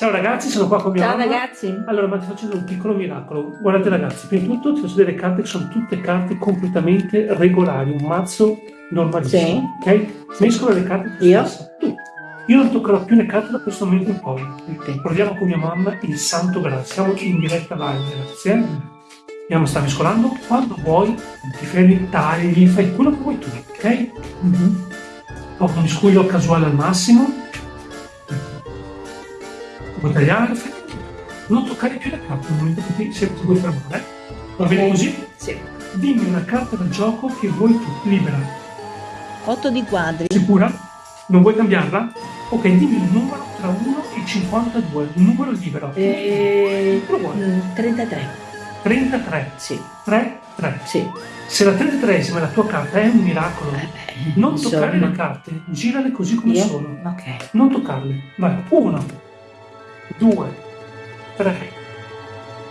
Ciao ragazzi, sono qua con mia Ciao mamma. ragazzi. Allora, ma ti faccio un piccolo miracolo. Guardate ragazzi, prima di tutto ti faccio vedere le carte che sono tutte carte completamente regolari, un mazzo normalissimo. Ok? Mescola le carte tu Io? stessa. Tu. Io non toccherò più le carte da questo momento in poi. Ok. Proviamo con mia mamma il santo grazie. Siamo in diretta live, ragazzi. Eh? Mamma sta mescolando. Quando vuoi, ti fermi, tagli, fai quello che vuoi tu, ok? Mhm. Ho un miscuglio casuale al massimo. Fai tutto. non toccare più le carte nel momento che ti, se ti vuoi fermare. Va bene così? Sì. Dimmi una carta del gioco che vuoi tu, libera. 8 di quadri. Sicura? Non vuoi cambiarla? Ok, dimmi un numero tra 1 e 52, un numero libero. Eh, Lo vuoi? mm, 33. 33, Sì. 3, 3. Sì. Se la 33esima è la tua carta, è un miracolo. Eh, beh, Non toccare insomma. le carte, girale così come Io? sono. Ok. Non toccarle. Vai, 1, 2, 3,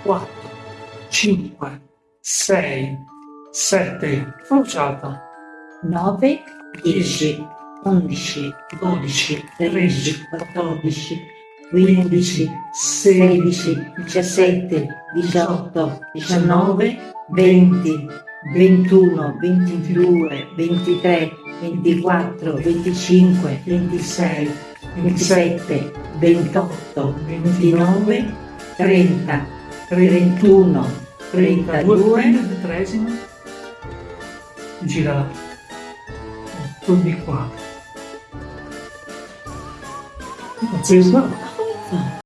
4, 5, 6, 7, bruciata, 9, 10, 11, 12, 13, 14, 15, 16, 17, 18, 19, 20, 21, 22, 23, 24, 25, 26, 27, 28, 29, 30, 31, 32, prendi il tredicesima, girala, 8 di qua. Pazzesco.